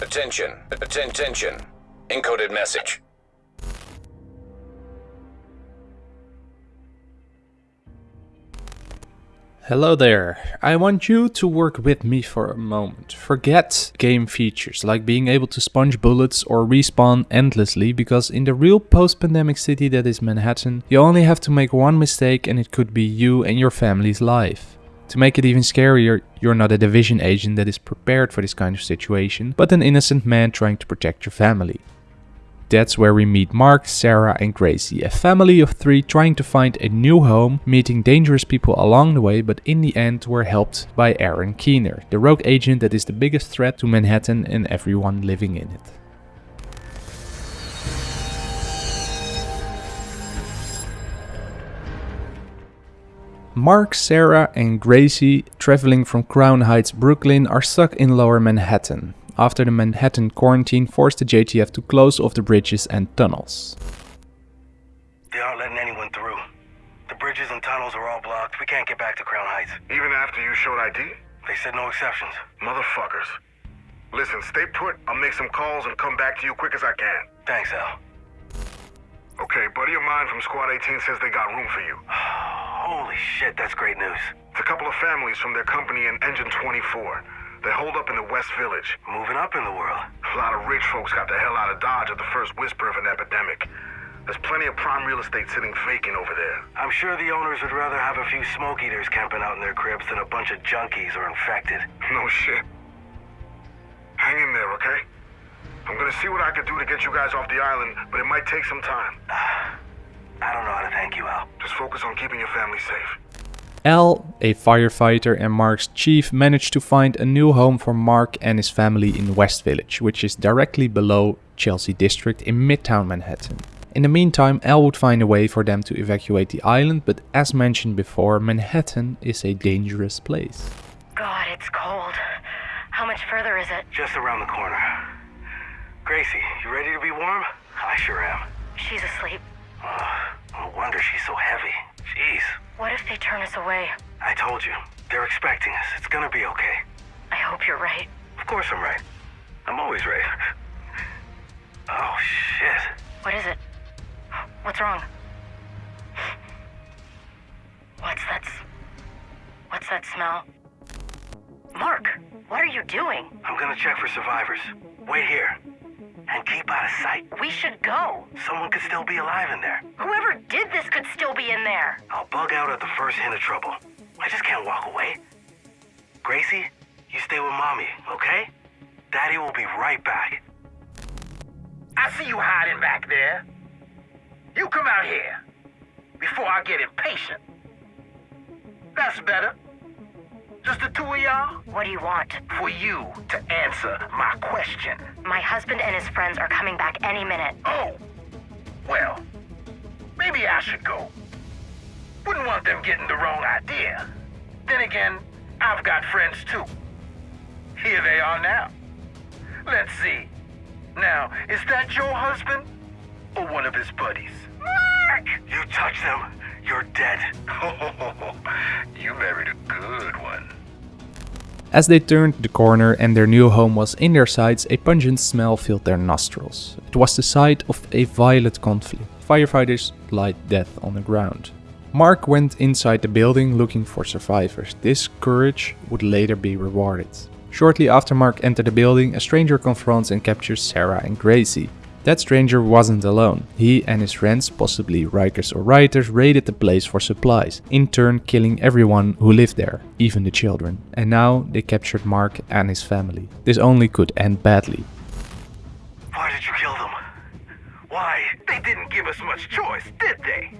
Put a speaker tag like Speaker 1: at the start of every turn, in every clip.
Speaker 1: Attention. Attention. Encoded message.
Speaker 2: Hello there. I want you to work with me for a moment. Forget game features like being able to sponge bullets or respawn endlessly because in the real post-pandemic city that is Manhattan, you only have to make one mistake and it could be you and your family's life. To make it even scarier, you're not a division agent that is prepared for this kind of situation, but an innocent man trying to protect your family. That's where we meet Mark, Sarah and Gracie, a family of three trying to find a new home, meeting dangerous people along the way, but in the end were helped by Aaron Keener, the rogue agent that is the biggest threat to Manhattan and everyone living in it. Mark, Sarah and Gracie, traveling from Crown Heights, Brooklyn, are stuck in lower Manhattan after the Manhattan quarantine forced the JTF to close off the bridges and tunnels.
Speaker 3: They aren't letting anyone through. The bridges and tunnels are all blocked. We can't get back to Crown Heights.
Speaker 4: Even after you showed ID?
Speaker 3: They said no exceptions.
Speaker 4: Motherfuckers. Listen, stay put. I'll make some calls and come back to you quick as I can.
Speaker 3: Thanks, Al.
Speaker 4: Okay, buddy of mine from Squad 18 says they got room for you.
Speaker 3: Holy shit, that's great news.
Speaker 4: It's a couple of families from their company in Engine 24. They hold up in the West Village.
Speaker 3: Moving up in the world.
Speaker 4: A lot of rich folks got the hell out of Dodge at the first whisper of an epidemic. There's plenty of prime real estate sitting vacant over there.
Speaker 3: I'm sure the owners would rather have a few smoke eaters camping out in their cribs than a bunch of junkies or infected.
Speaker 4: No shit. Hang in there, okay? I'm gonna see what I can do to get you guys off the island, but it might take some time.
Speaker 3: I don't know how to thank you, Al.
Speaker 4: Just focus on keeping your family safe.
Speaker 2: Al, a firefighter and Mark's chief, managed to find a new home for Mark and his family in West Village, which is directly below Chelsea District in Midtown Manhattan. In the meantime, Al would find a way for them to evacuate the island, but as mentioned before, Manhattan is a dangerous place.
Speaker 5: God, it's cold. How much further is it?
Speaker 3: Just around the corner. Gracie, you ready to be warm? I sure am.
Speaker 5: She's asleep.
Speaker 3: Oh, no wonder she's so heavy. Jeez.
Speaker 5: What if they turn us away?
Speaker 3: I told you. They're expecting us. It's gonna be okay.
Speaker 5: I hope you're right.
Speaker 3: Of course I'm right. I'm always right. Oh, shit.
Speaker 5: What is it? What's wrong? What's that? What's that smell? Mark, what are you doing?
Speaker 3: I'm gonna check for survivors. Wait here. And keep out of sight.
Speaker 5: We should go.
Speaker 3: Someone could still be alive in there.
Speaker 5: Whoever did this could still be in there.
Speaker 3: I'll bug out at the first hint of trouble. I just can't walk away. Gracie, you stay with mommy, okay? Daddy will be right back.
Speaker 6: I see you hiding back there. You come out here before I get impatient. That's better. Just the two of y'all?
Speaker 5: What do you want?
Speaker 6: For you to answer my question.
Speaker 5: My husband and his friends are coming back any minute.
Speaker 6: Oh, well, maybe I should go. Wouldn't want them getting the wrong idea. Then again, I've got friends too. Here they are now. Let's see. Now, is that your husband or one of his buddies? Mark!
Speaker 3: You touch them, you're dead.
Speaker 2: As they turned the corner and their new home was in their sights, a pungent smell filled their nostrils. It was the site of a violent conflict. Firefighters lied death on the ground. Mark went inside the building looking for survivors. This courage would later be rewarded. Shortly after Mark entered the building, a stranger confronts and captures Sarah and Gracie. That stranger wasn't alone. He and his friends, possibly Rikers or Rioters, raided the place for supplies, in turn killing everyone who lived there, even the children. And now they captured Mark and his family. This only could end badly.
Speaker 3: Why did you kill them? Why?
Speaker 6: They didn't give us much choice, did they?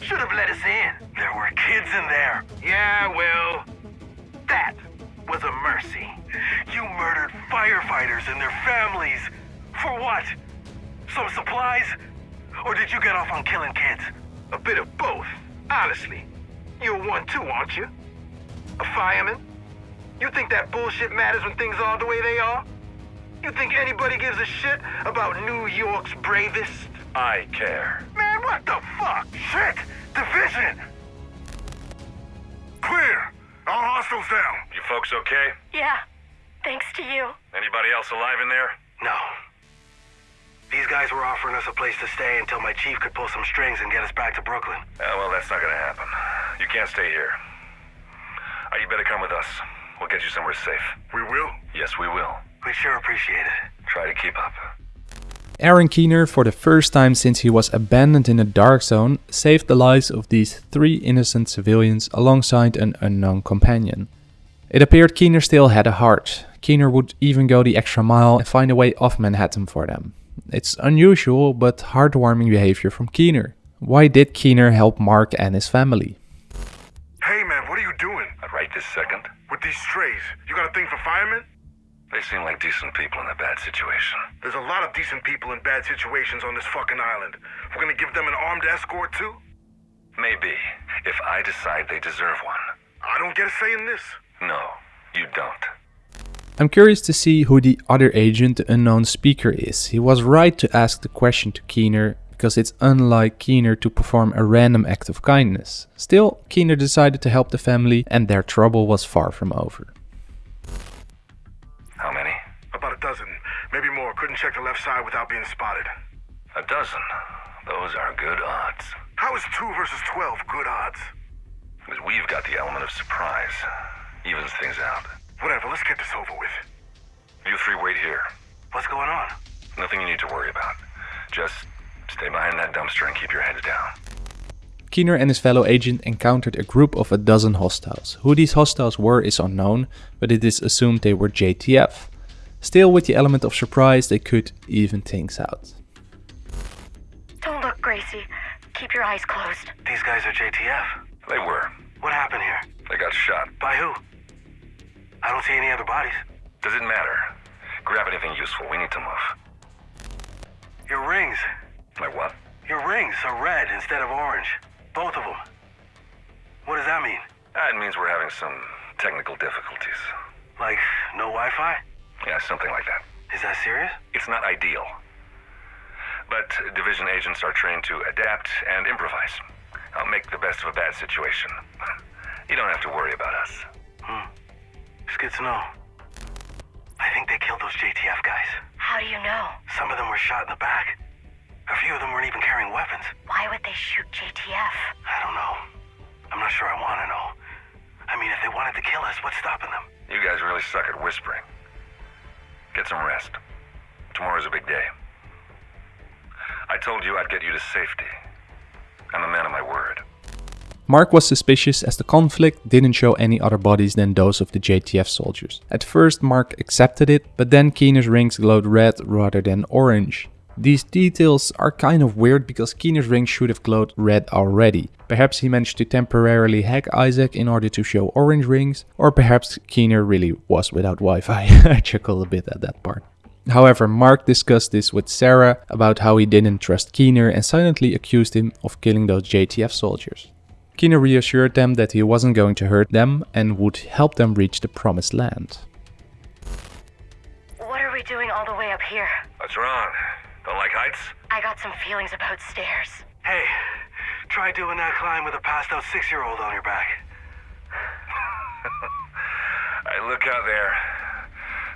Speaker 6: Should have let us in.
Speaker 3: There were kids in there.
Speaker 6: Yeah, well, that was a mercy.
Speaker 3: You murdered firefighters and their families. For what? Some supplies? Or did you get off on killing kids?
Speaker 6: A bit of both, honestly. You're one too, aren't you? A fireman? You think that bullshit matters when things are the way they are? You think anybody gives a shit about New York's bravest?
Speaker 3: I care.
Speaker 6: Man, what the fuck?
Speaker 3: Shit! Division!
Speaker 4: Clear! All hostiles down.
Speaker 3: You folks okay?
Speaker 5: Yeah. Thanks to you.
Speaker 4: Anybody else alive in there?
Speaker 3: No. These guys were offering us a place to stay until my chief could pull some strings and get us back to Brooklyn.
Speaker 4: Yeah, well, that's not gonna happen. You can't stay here. Uh, you better come with us. We'll get you somewhere safe. We will? Yes, we will.
Speaker 3: We sure appreciate it.
Speaker 4: Try to keep up.
Speaker 2: Aaron Keener, for the first time since he was abandoned in the Dark Zone, saved the lives of these three innocent civilians alongside an unknown companion. It appeared Keener still had a heart. Keener would even go the extra mile and find a way off Manhattan for them. It's unusual but heartwarming behavior from Keener. Why did Keener help Mark and his family?
Speaker 4: Hey, man, what are you doing? Right this second. With these strays, you got a thing for firemen? They seem like decent people in a bad situation. There's a lot of decent people in bad situations on this fucking island. We're gonna give them an armed escort too? Maybe, if I decide they deserve one. I don't get a say in this. No, you don't.
Speaker 2: I'm curious to see who the other agent, the unknown speaker, is. He was right to ask the question to Keener because it's unlike Keener to perform a random act of kindness. Still, Keener decided to help the family and their trouble was far from over.
Speaker 4: How many? About a dozen, maybe more. Couldn't check the left side without being spotted. A dozen? Those are good odds. How is two versus twelve good odds? Because we've got the element of surprise. Evens things out. Whatever, let's get this over with. You three wait here.
Speaker 3: What's going on?
Speaker 4: Nothing you need to worry about. Just stay behind that dumpster and keep your heads down.
Speaker 2: Keener and his fellow agent encountered a group of a dozen hostiles. Who these hostiles were is unknown, but it is assumed they were JTF. Still, with the element of surprise, they could even things out.
Speaker 5: Don't look, Gracie. Keep your eyes closed.
Speaker 3: These guys are JTF.
Speaker 4: They were.
Speaker 3: What happened here?
Speaker 4: They got shot.
Speaker 3: By who? I don't see any other bodies.
Speaker 4: Does it matter? Grab anything useful. We need to move.
Speaker 3: Your rings.
Speaker 4: Like what?
Speaker 3: Your rings are red instead of orange. Both of them. What does that mean?
Speaker 4: Ah, that means we're having some technical difficulties.
Speaker 3: Like, no Wi-Fi?
Speaker 4: Yeah, something like that.
Speaker 3: Is that serious?
Speaker 4: It's not ideal. But division agents are trained to adapt and improvise. I'll make the best of a bad situation. You don't have to worry about us.
Speaker 3: It's good to know. I think they killed those JTF guys.
Speaker 5: How do you know?
Speaker 3: Some of them were shot in the back. A few of them weren't even carrying weapons.
Speaker 5: Why would they shoot JTF?
Speaker 3: I don't know. I'm not sure I want to know. I mean, if they wanted to kill us, what's stopping them?
Speaker 4: You guys really suck at whispering. Get some rest. Tomorrow's a big day. I told you I'd get you to safety. I'm a man of my word.
Speaker 2: Mark was suspicious as the conflict didn't show any other bodies than those of the JTF soldiers. At first Mark accepted it, but then Keener's rings glowed red rather than orange. These details are kind of weird because Keener's ring should have glowed red already. Perhaps he managed to temporarily hack ISAC in order to show orange rings, or perhaps Keener really was without Wi-Fi. I chuckled a bit at that part. However, Mark discussed this with Sarah about how he didn't trust Keener and silently accused him of killing those JTF soldiers. Keener reassured them that he wasn't going to hurt them and would help them reach the promised land.
Speaker 5: What are we doing all the way up here?
Speaker 4: What's wrong? Don't like heights?
Speaker 5: I got some feelings about stairs.
Speaker 3: Hey, try doing that climb with a passed out six-year-old on your back.
Speaker 4: I look out there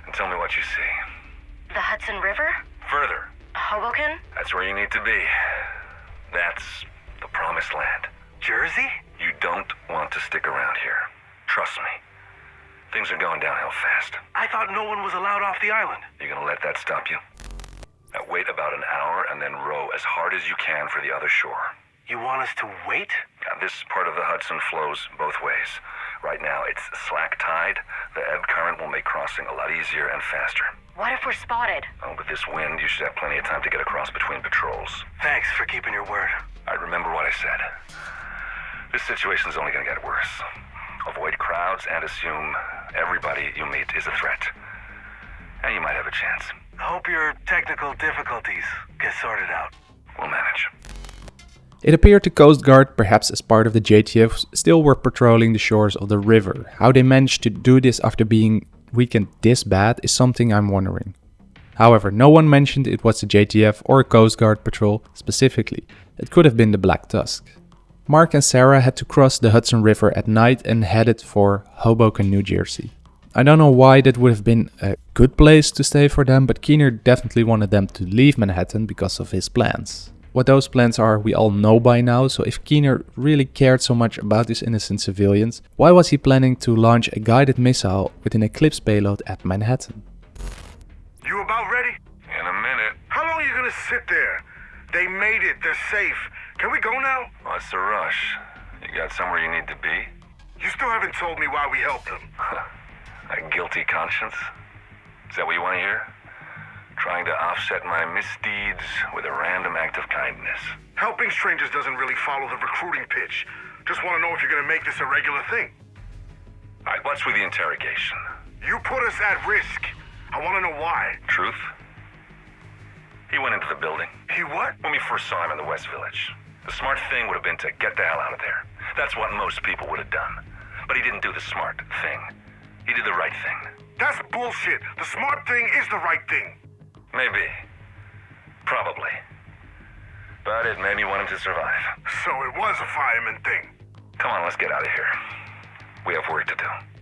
Speaker 4: and tell me what you see.
Speaker 5: The Hudson River?
Speaker 4: Further,
Speaker 5: Hoboken?
Speaker 4: that's where you need to be. That's the promised land.
Speaker 3: Jersey?
Speaker 4: You don't want to stick around here. Trust me. Things are going downhill fast.
Speaker 3: I thought no one was allowed off the island.
Speaker 4: You gonna let that stop you? Now wait about an hour and then row as hard as you can for the other shore.
Speaker 3: You want us to wait?
Speaker 4: Now, this part of the Hudson flows both ways. Right now, it's slack tide. The ebb current will make crossing a lot easier and faster.
Speaker 5: What if we're spotted?
Speaker 4: Oh, with this wind, you should have plenty of time to get across between patrols.
Speaker 3: Thanks for keeping your word.
Speaker 4: I remember what I said. This situation's only gonna get worse. Avoid crowds and assume everybody you meet is a threat. And you might have a chance.
Speaker 3: Hope your technical difficulties get sorted out.
Speaker 4: We'll manage.
Speaker 2: It appeared the Coast Guard, perhaps as part of the JTF, still were patrolling the shores of the river. How they managed to do this after being weakened this bad is something I'm wondering. However, no one mentioned it was the JTF or Coast Guard patrol specifically. It could have been the Black Tusk. Mark and Sarah had to cross the Hudson River at night and headed for Hoboken, New Jersey. I don't know why that would have been a good place to stay for them, but Keener definitely wanted them to leave Manhattan because of his plans. What those plans are we all know by now, so if Keener really cared so much about these innocent civilians, why was he planning to launch a guided missile with an Eclipse payload at Manhattan?
Speaker 7: You about ready?
Speaker 4: In a minute.
Speaker 7: How long are you gonna sit there? They made it. They're safe. Can we go now?
Speaker 4: Oh, what's a rush? You got somewhere you need to be?
Speaker 7: You still haven't told me why we helped them.
Speaker 4: A guilty conscience? Is that what you want to hear? Trying to offset my misdeeds with a random act of kindness.
Speaker 7: Helping strangers doesn't really follow the recruiting pitch. Just want to know if you're gonna make this a regular thing.
Speaker 4: Alright, what's with the interrogation?
Speaker 7: You put us at risk. I want to know why.
Speaker 4: Truth? He went into the building.
Speaker 7: He what?
Speaker 4: When we first saw him in the West Village. The smart thing would have been to get the hell out of there. That's what most people would have done. But he didn't do the smart thing. He did the right thing.
Speaker 7: That's bullshit. The smart thing is the right thing.
Speaker 4: Maybe. Probably. But it made me want him to survive.
Speaker 7: So it was a fireman thing.
Speaker 4: Come on, let's get out of here. We have work to do.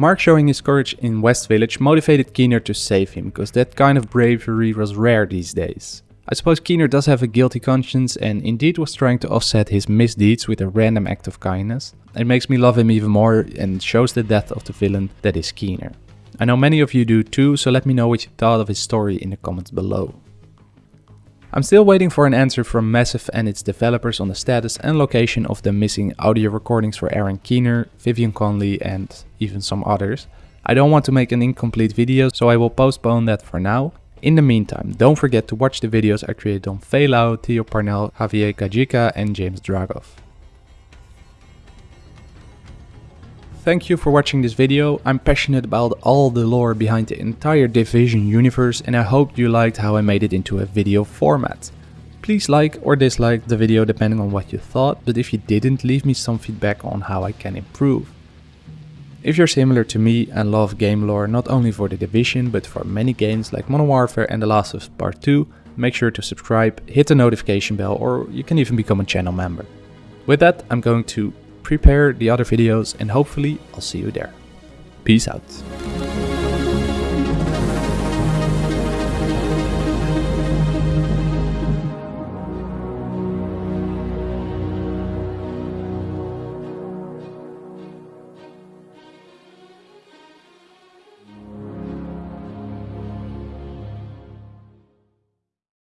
Speaker 2: Mark showing his courage in West Village motivated Keener to save him, because that kind of bravery was rare these days. I suppose Keener does have a guilty conscience and indeed was trying to offset his misdeeds with a random act of kindness. It makes me love him even more and shows the depth of the villain that is Keener. I know many of you do too, so let me know what you thought of his story in the comments below. I'm still waiting for an answer from Massive and its developers on the status and location of the missing audio recordings for Aaron Keener, Vivian Conley and even some others. I don't want to make an incomplete video, so I will postpone that for now. In the meantime, don't forget to watch the videos I created on Faye Lau, Theo Parnell, Javier Kajika and James Dragov. Thank you for watching this video. I'm passionate about all the lore behind the entire Division universe and I hope you liked how I made it into a video format. Please like or dislike the video depending on what you thought, but if you didn't, leave me some feedback on how I can improve. If you're similar to me and love game lore not only for the Division but for many games like Modern Warfare and The Last of Us Part 2, make sure to subscribe, hit the notification bell or you can even become a channel member. With that, I'm going to prepare the other videos and hopefully I'll see you there. Peace out.